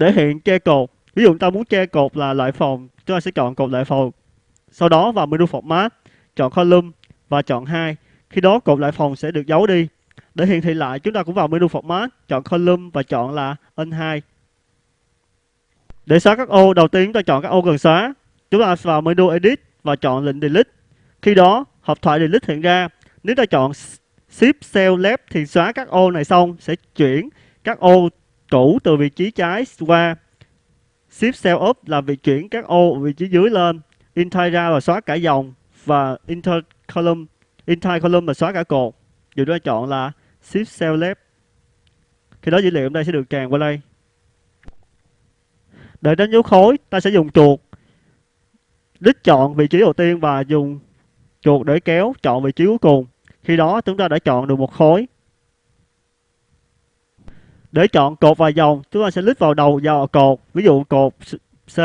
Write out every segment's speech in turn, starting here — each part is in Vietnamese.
để hiện che cột. Ví dụ ta muốn che cột là loại phòng, chúng ta sẽ chọn cột loại phòng. Sau đó vào menu format, chọn column và chọn hai. Khi đó cột loại phòng sẽ được giấu đi. Để hiển thị lại, chúng ta cũng vào menu format, chọn column và chọn là N2 để xóa các ô, đầu tiên chúng ta chọn các ô cần xóa. Chúng ta vào menu edit và chọn lệnh delete. Khi đó, hộp thoại delete hiện ra. Nếu ta chọn shift cell left thì xóa các ô này xong, sẽ chuyển các ô cũ từ vị trí trái qua. Shift cell up là việc chuyển các ô vị trí dưới lên. Entire ra là xóa cả dòng và inter column entire column là xóa cả cột. Dù chúng ta chọn là shift cell left. Khi đó dữ liệu ở đây sẽ được tràn qua đây. Để đánh dấu khối, ta sẽ dùng chuột. Đích chọn vị trí đầu tiên và dùng chuột để kéo chọn vị trí cuối cùng. Khi đó, chúng ta đã chọn được một khối để chọn cột và dòng, chúng ta sẽ click vào đầu vào cột, ví dụ cột C,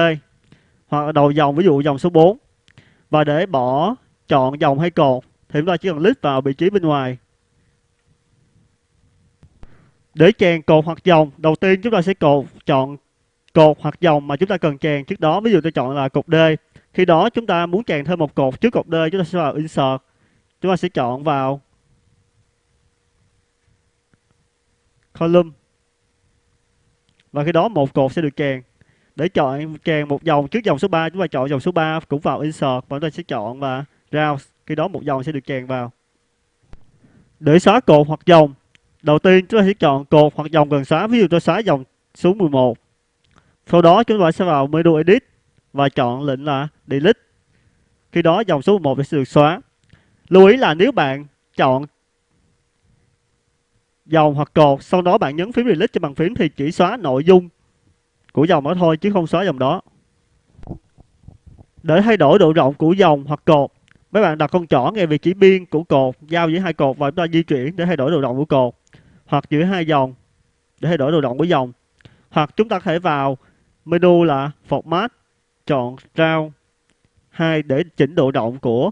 hoặc đầu dòng, ví dụ dòng số 4 và để bỏ chọn dòng hay cột, thì chúng ta chỉ cần click vào vị trí bên ngoài. Để chèn cột hoặc dòng, đầu tiên chúng ta sẽ cột, chọn cột hoặc dòng mà chúng ta cần chèn trước đó. Ví dụ tôi chọn là cột D. Khi đó chúng ta muốn chèn thêm một cột trước cột D, chúng ta sẽ vào insert. Chúng ta sẽ chọn vào column và khi đó một cột sẽ được chèn để chọn chèn một dòng trước dòng số 3 chúng ta chọn dòng số 3 cũng vào insert và chúng ta sẽ chọn và route khi đó một dòng sẽ được chèn vào. Để xóa cột hoặc dòng, đầu tiên chúng ta sẽ chọn cột hoặc dòng cần xóa. Ví dụ tôi xóa dòng số 11 sau đó chúng ta sẽ vào menu edit và chọn lệnh là delete. Khi đó dòng số 11 sẽ được xóa. Lưu ý là nếu bạn chọn dòng hoặc cột, sau đó bạn nhấn phím delete trên bàn phím thì chỉ xóa nội dung của dòng đó thôi chứ không xóa dòng đó. Để thay đổi độ rộng của dòng hoặc cột, mấy bạn đặt con trỏ ngay vị trí biên của cột, giao giữa hai cột và chúng ta di chuyển để thay đổi độ rộng của cột, hoặc giữa hai dòng để thay đổi độ rộng của dòng. Hoặc chúng ta có thể vào menu là format, chọn round 2 để chỉnh độ rộng của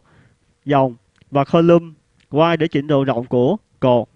dòng và column Y để chỉnh độ rộng của cột.